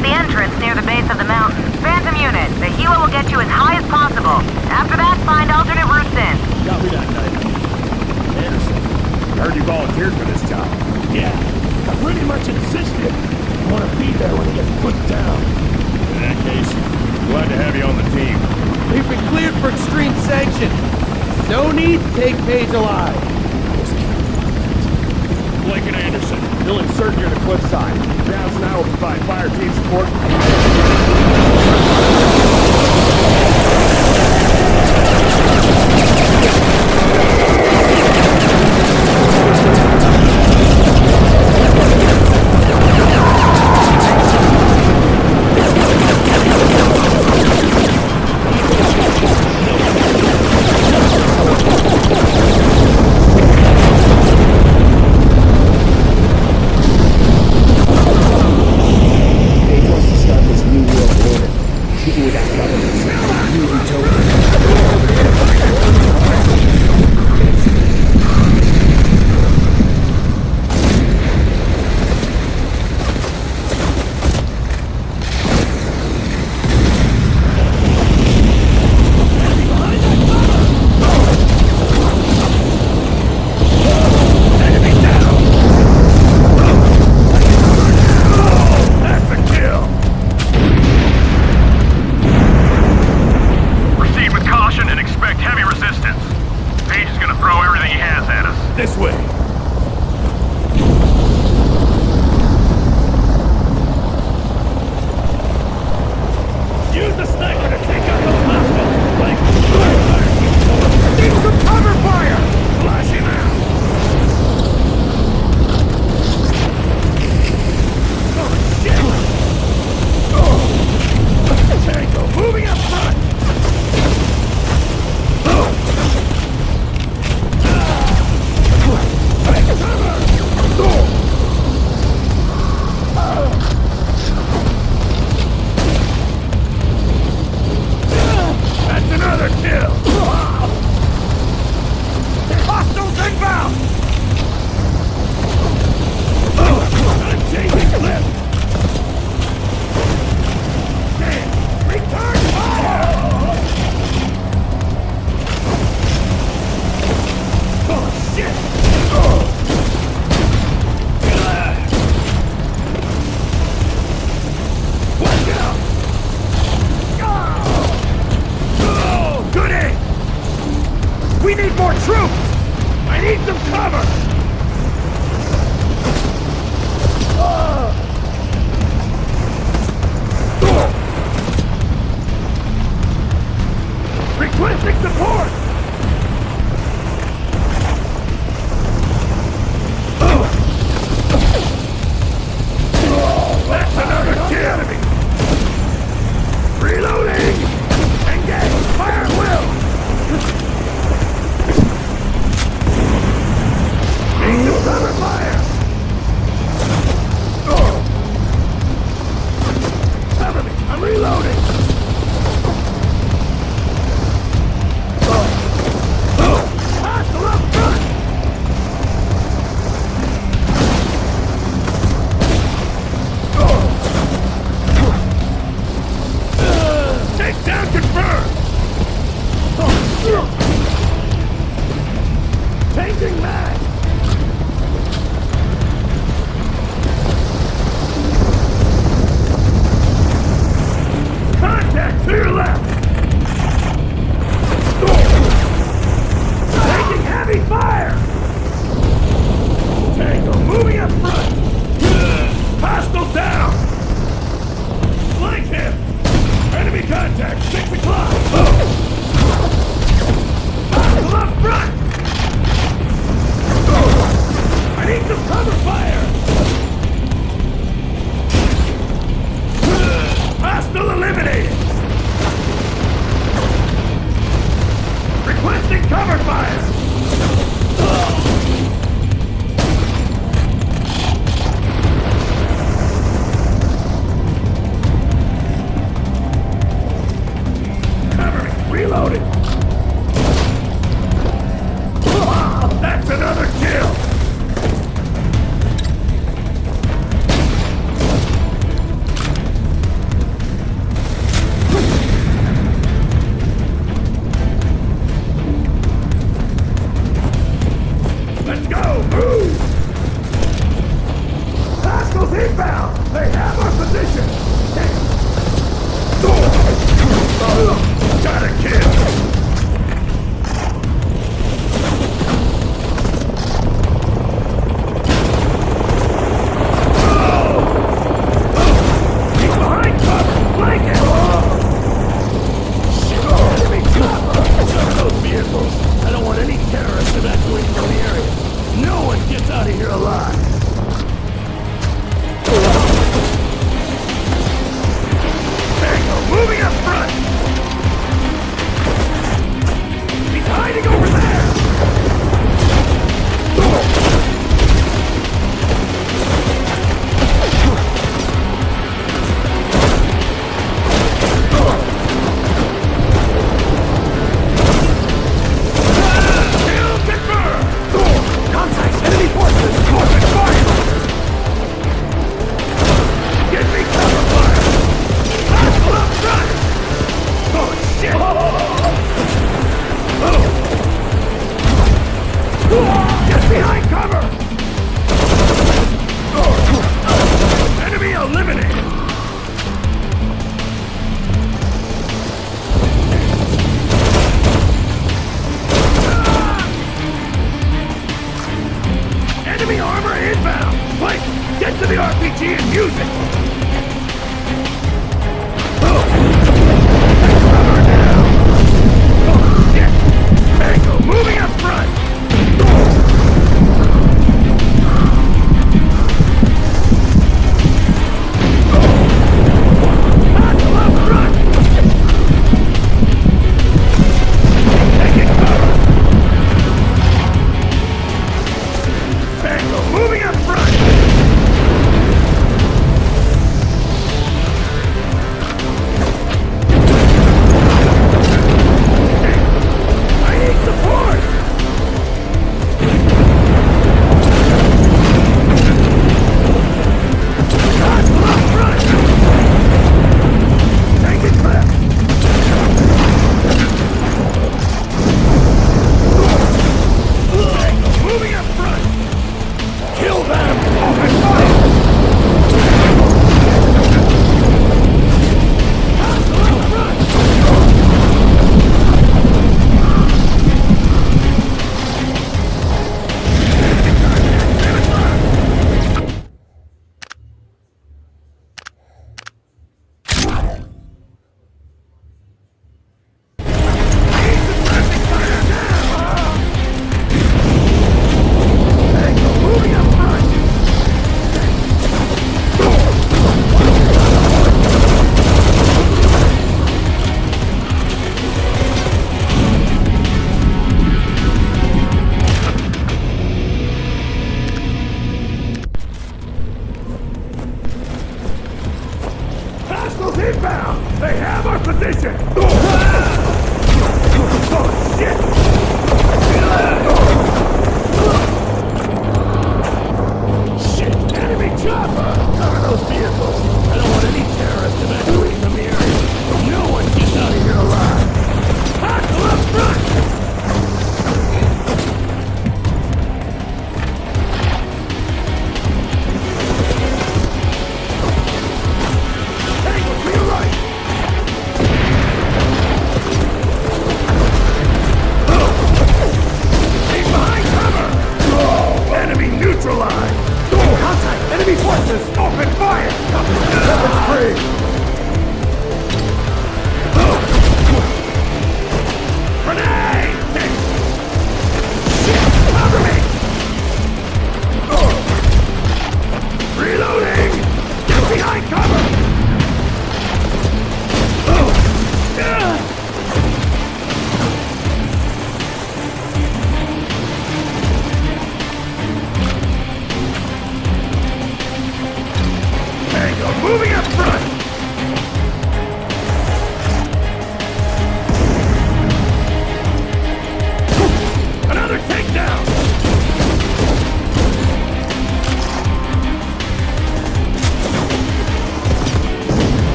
at the entrance near the base of the mountain. Phantom unit, the helo will get you as high as possible. After that, find alternate routes in. Copy that, Knight. Anderson, I heard you volunteered for this job. Yeah, I pretty much insisted. I want to be there when he gets put down. In that case, glad to have you on the team. We've been cleared for extreme sanction. No need to take Page alive. Blake and Anderson, they'll insert near the cliffside. And I will provide fire team support.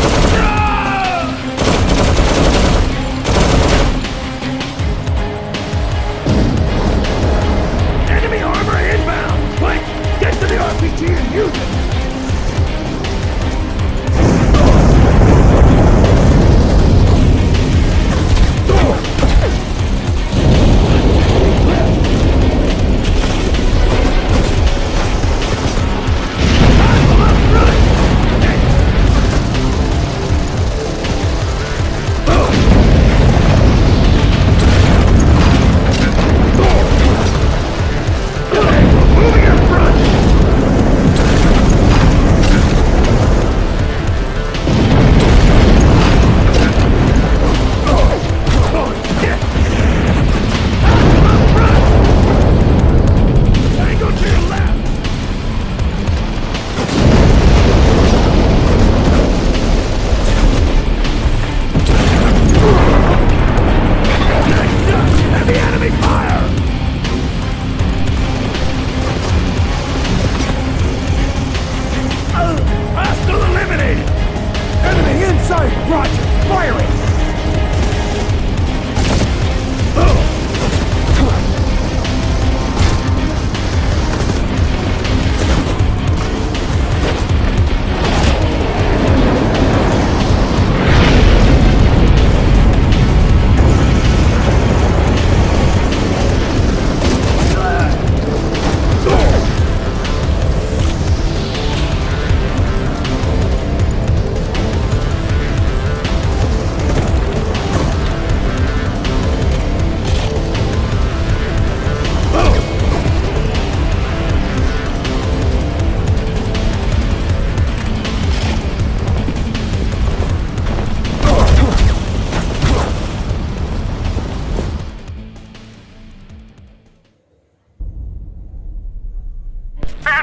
Ah!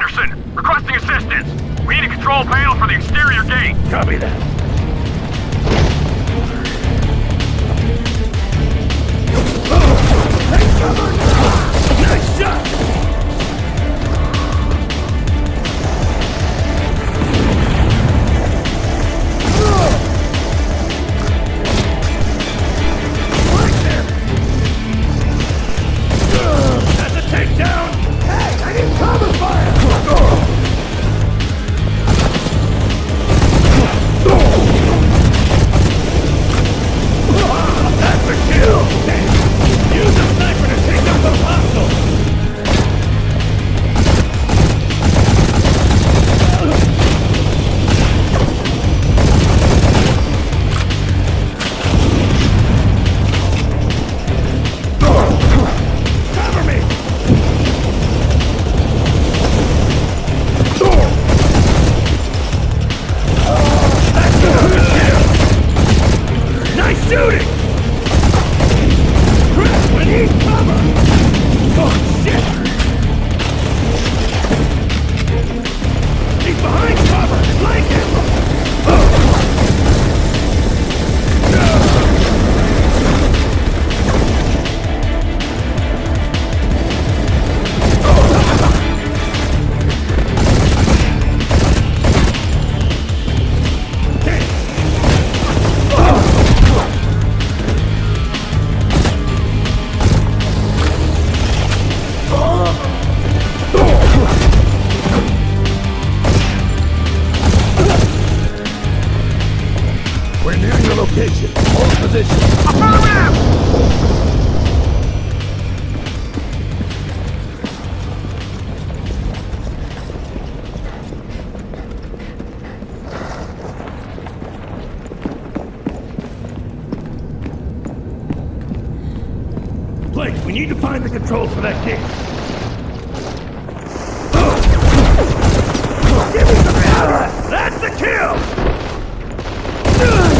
Anderson! Requesting assistance! We need a control panel for the exterior gate! Copy that. Nice shot! Blake, we need to find the controls for that gate. Give me some power! That's the kill!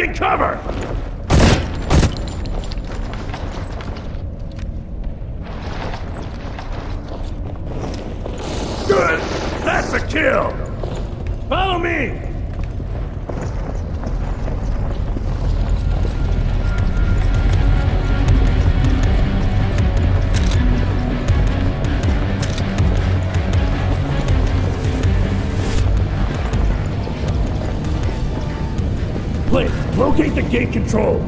taking cover! control.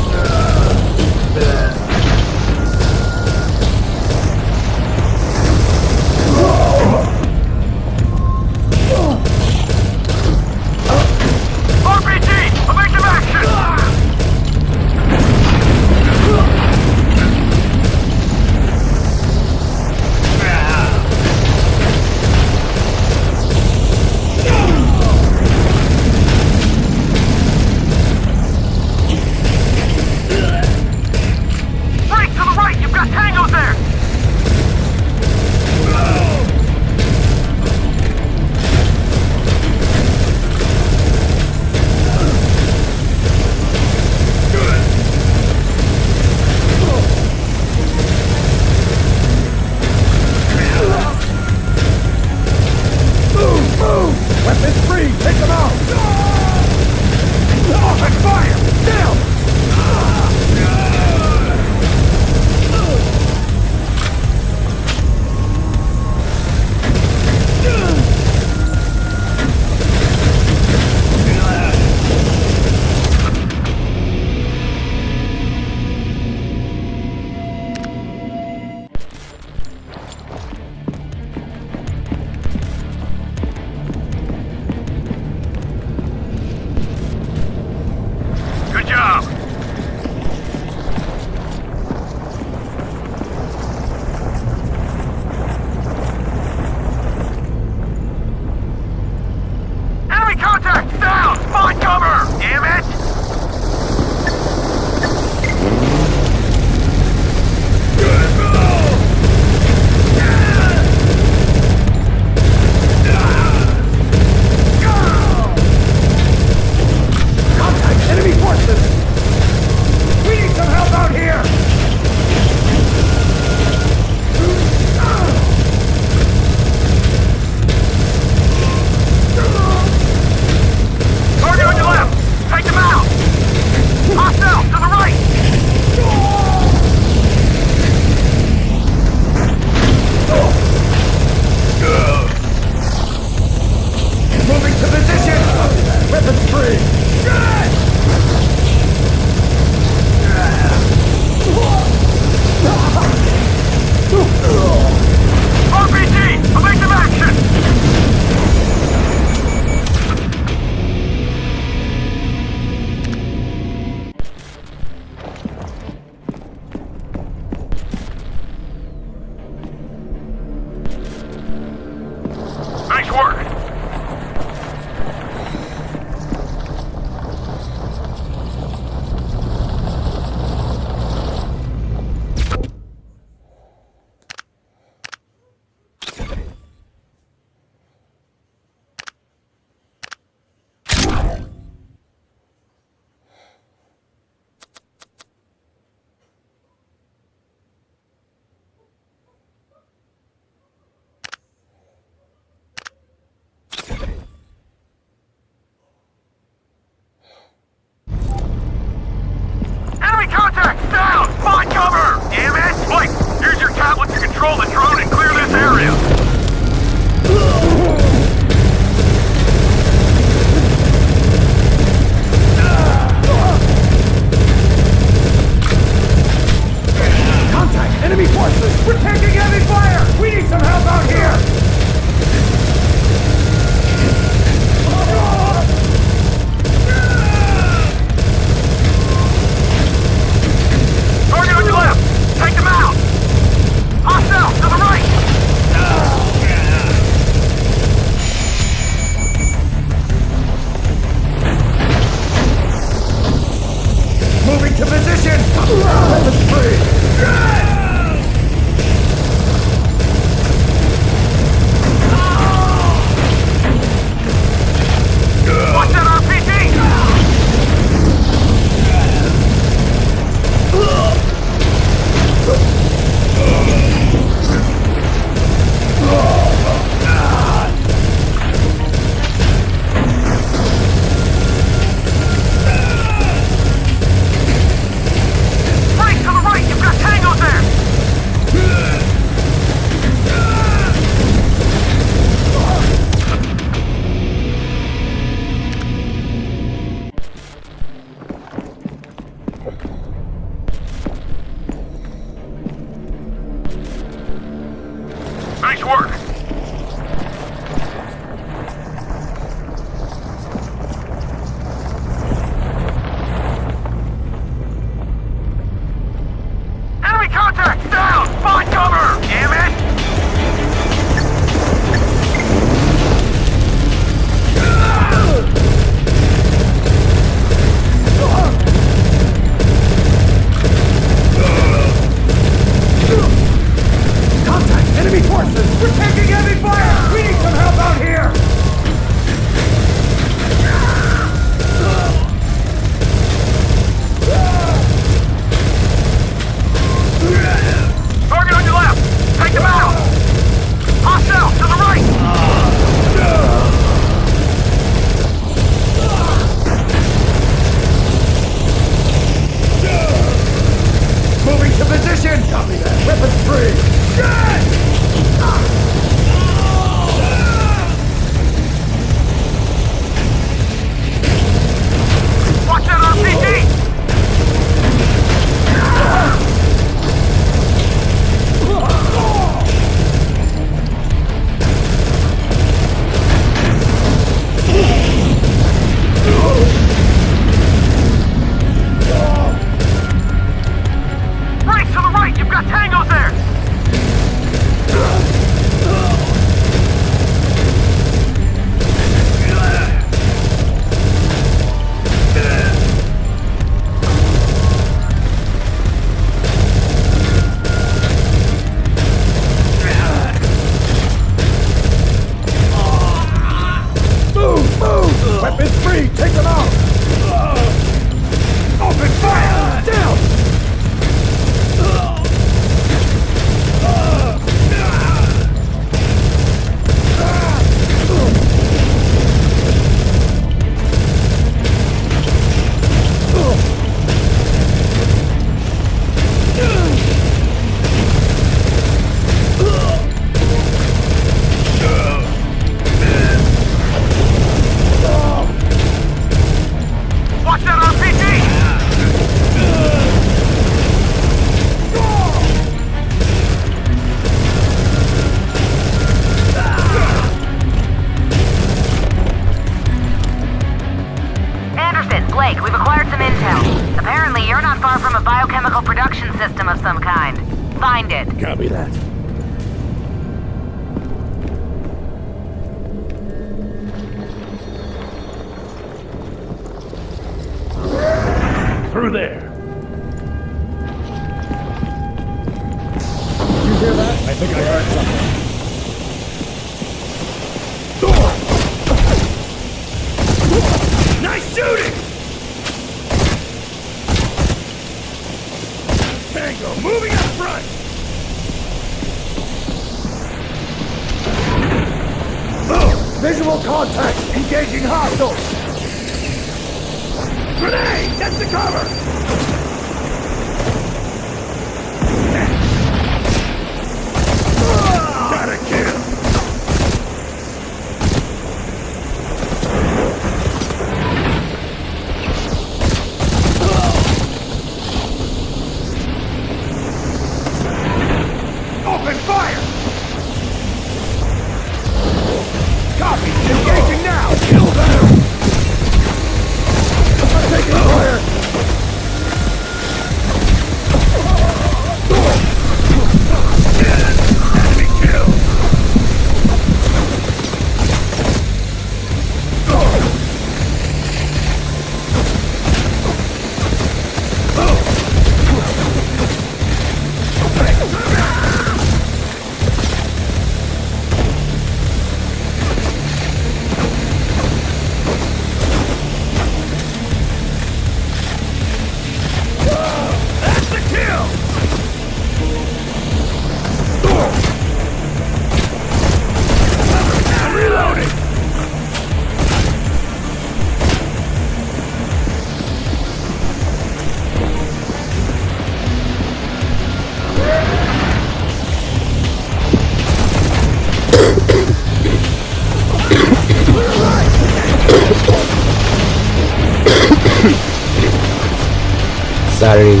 Sorry.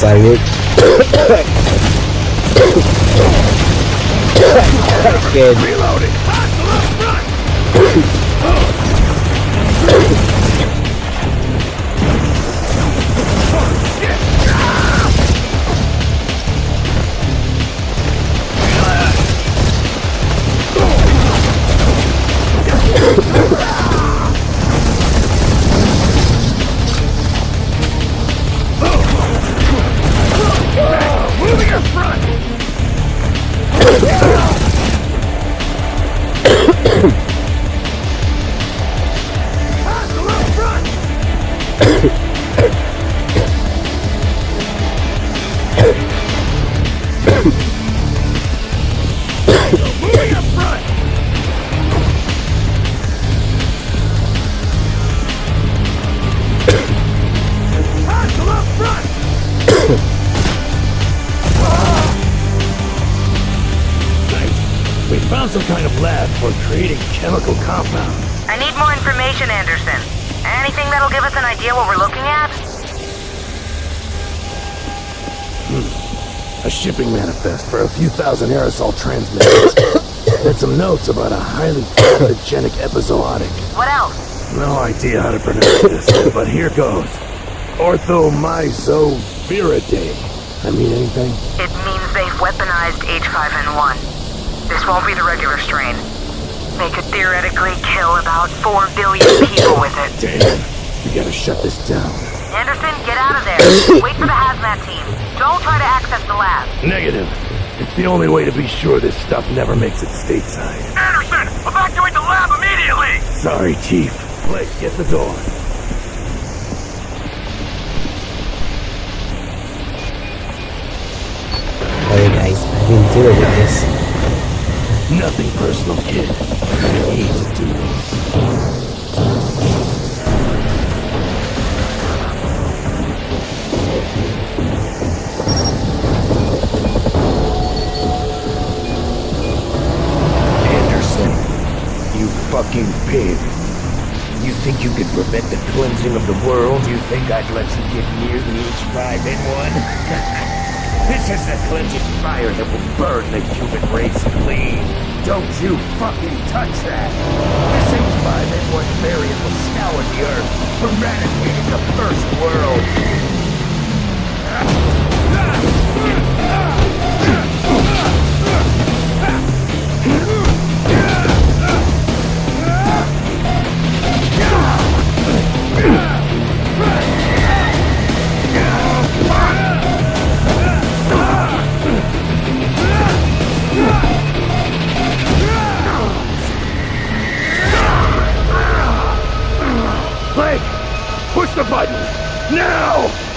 Sorry. Kid. Reloading! Front! Nice. We found some kind of lab for creating chemical compounds. I need more information, Anderson. Anything that'll give us an idea what we're looking at? Hmm. A shipping manifest for a few thousand aerosol transmitters. and some notes about a highly pathogenic epizootic. What else? No idea how to pronounce this, but here goes. Orthomyxoviridae. I mean anything? It means they've weaponized H5N1. This won't be the regular strain. They could theoretically kill about 4 billion people with it. Damn. We gotta shut this down. Anderson, get out of there. Wait for the hazmat team. Don't try to access the lab. Negative. It's the only way to be sure this stuff never makes it stateside. Anderson, evacuate the lab immediately! Sorry, Chief. Blake, get the door. Been dealing with this. Nothing personal, kid. I need to do. Anderson, you fucking pig. You think you could prevent the cleansing of the world? You think I'd let you get near the H5N1? this is the cleansing fire that will burn the human race clean. Don't you fucking touch that! This H5N1 variant will scour the earth, eradicating the first world. The button! Now!